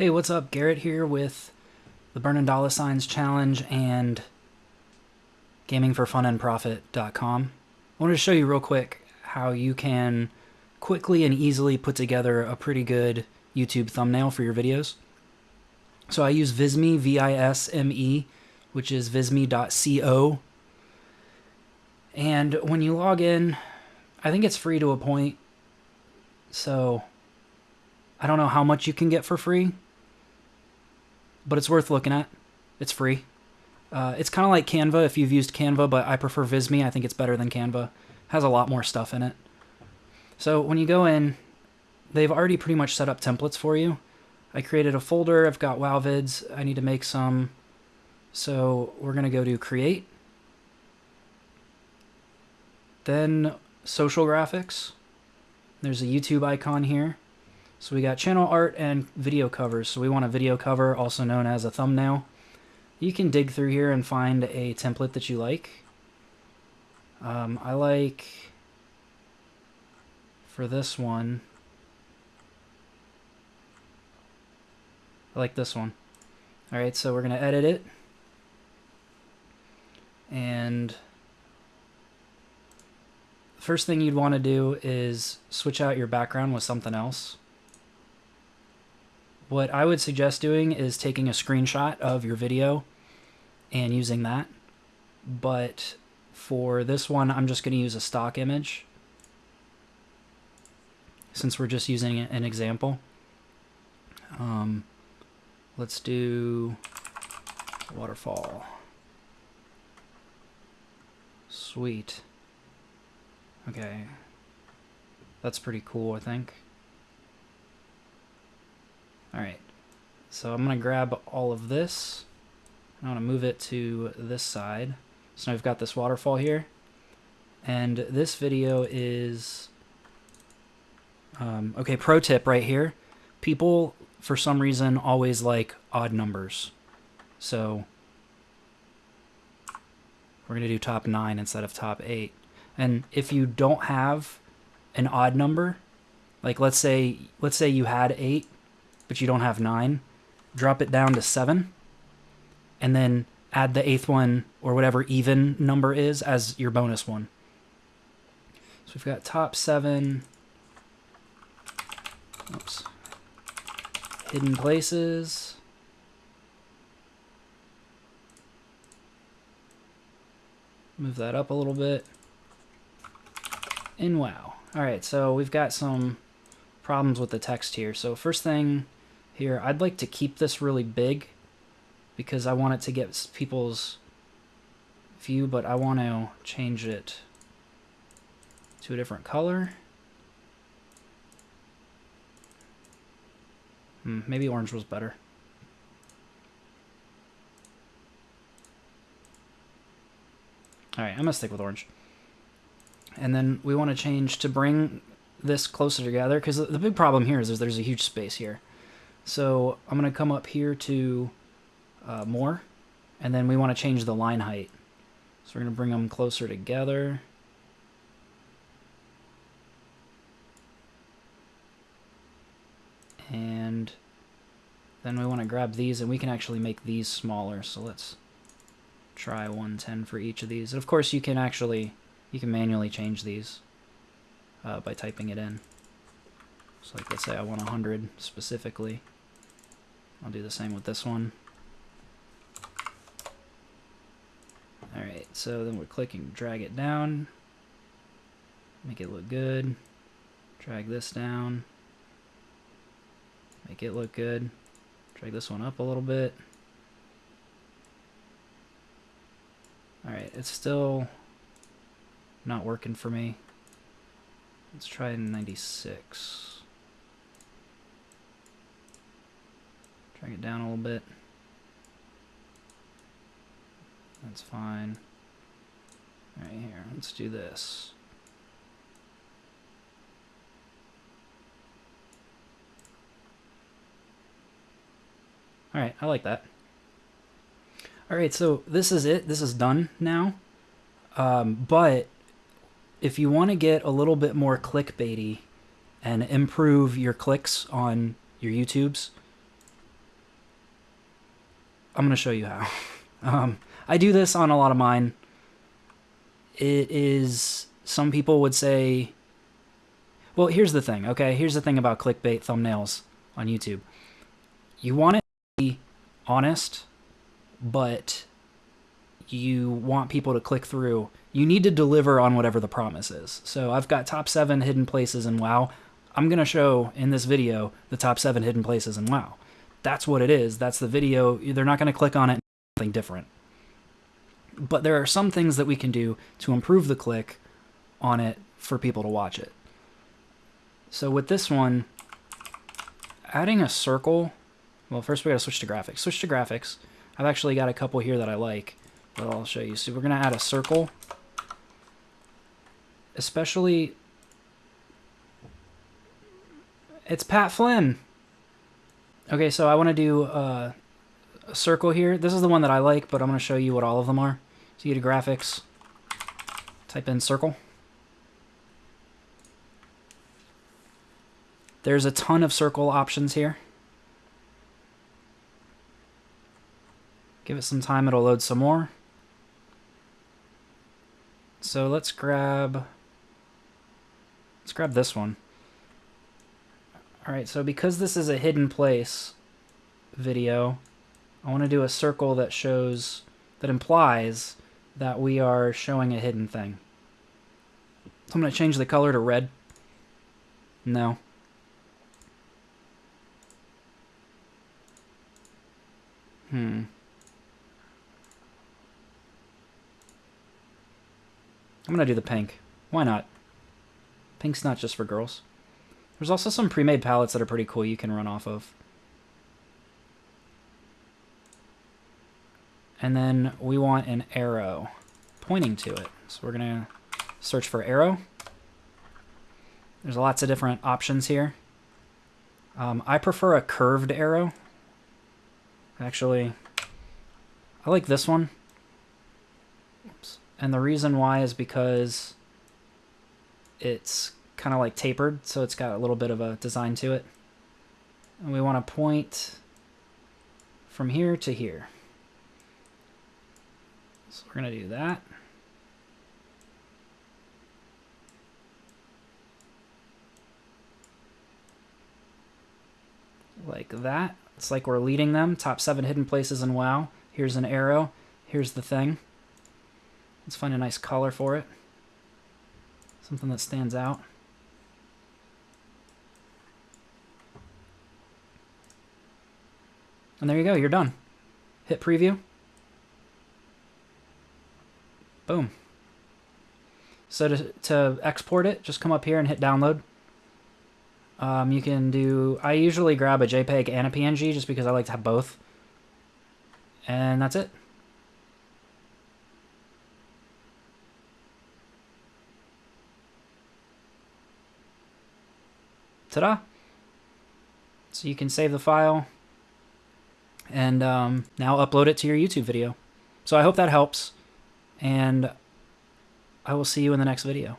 Hey, what's up? Garrett here with the Burning Dollar Signs Challenge and gamingforfunandprofit.com. I wanted to show you real quick how you can quickly and easily put together a pretty good YouTube thumbnail for your videos. So I use Visme, V-I-S-M-E, which is visme.co. And when you log in, I think it's free to a point. So I don't know how much you can get for free, but it's worth looking at. It's free. Uh, it's kind of like Canva if you've used Canva, but I prefer Visme. I think it's better than Canva. It has a lot more stuff in it. So when you go in, they've already pretty much set up templates for you. I created a folder. I've got WoW vids. I need to make some. So we're going to go to create. Then social graphics. There's a YouTube icon here. So we got channel art and video covers. So we want a video cover, also known as a thumbnail. You can dig through here and find a template that you like. Um, I like, for this one, I like this one. Alright, so we're going to edit it. And first thing you'd want to do is switch out your background with something else. What I would suggest doing is taking a screenshot of your video and using that. But for this one, I'm just going to use a stock image since we're just using an example. Um, let's do waterfall. Sweet. Okay. That's pretty cool, I think. Alright, so I'm to grab all of this. I want to move it to this side. So now we've got this waterfall here. And this video is... Um, okay, pro tip right here. People, for some reason, always like odd numbers. So we're going to do top 9 instead of top 8. And if you don't have an odd number, like let's say let's say you had 8 but you don't have nine, drop it down to seven, and then add the eighth one or whatever even number is as your bonus one. So we've got top seven. Oops. Hidden places. Move that up a little bit. And wow. All right, so we've got some problems with the text here. So first thing here. I'd like to keep this really big because I want it to get people's view, but I want to change it to a different color. Hmm, maybe orange was better. Alright, I'm going to stick with orange. And then we want to change to bring this closer together, because the big problem here is there's a huge space here. So I'm going to come up here to uh, more, and then we want to change the line height. So we're going to bring them closer together. And then we want to grab these, and we can actually make these smaller. So let's try 110 for each of these. And of course, you can actually, you can manually change these uh, by typing it in. So like, let's say I want 100 specifically. I'll do the same with this one. Alright, so then we're clicking drag it down. Make it look good. Drag this down. Make it look good. Drag this one up a little bit. Alright, it's still not working for me. Let's try 96. Drag it down a little bit. That's fine. Right here, let's do this. Alright, I like that. Alright, so this is it. This is done now. Um, but if you want to get a little bit more clickbaity and improve your clicks on your YouTubes, I'm going to show you how. Um, I do this on a lot of mine. It is, some people would say, well, here's the thing, okay? Here's the thing about clickbait thumbnails on YouTube. You want it to be honest, but you want people to click through. You need to deliver on whatever the promise is. So I've got top seven hidden places in WoW. I'm going to show in this video the top seven hidden places in WoW. That's what it is. That's the video. They're not going to click on it something different. But there are some things that we can do to improve the click on it for people to watch it. So with this one, adding a circle, well, first we got to switch to graphics. Switch to graphics. I've actually got a couple here that I like that I'll show you. So we're going to add a circle, especially, it's Pat Flynn. Okay, so I want to do uh, a circle here. This is the one that I like, but I'm going to show you what all of them are. So you go to graphics, type in circle. There's a ton of circle options here. Give it some time, it'll load some more. So let's grab, let's grab this one. All right, so because this is a hidden place video, I want to do a circle that shows, that implies that we are showing a hidden thing. So I'm going to change the color to red. No. Hmm. I'm going to do the pink. Why not? Pink's not just for girls. There's also some pre-made palettes that are pretty cool you can run off of. And then we want an arrow pointing to it. So we're going to search for arrow. There's lots of different options here. Um, I prefer a curved arrow. Actually, I like this one. Oops. And the reason why is because it's kind of like tapered, so it's got a little bit of a design to it. And we want to point from here to here. So we're going to do that. Like that. It's like we're leading them. Top seven hidden places in WoW. Here's an arrow. Here's the thing. Let's find a nice color for it. Something that stands out. And there you go, you're done. Hit preview. Boom. So to, to export it, just come up here and hit download. Um, you can do, I usually grab a JPEG and a PNG just because I like to have both. And that's it. Ta-da! So you can save the file and um, now upload it to your YouTube video. So I hope that helps, and I will see you in the next video.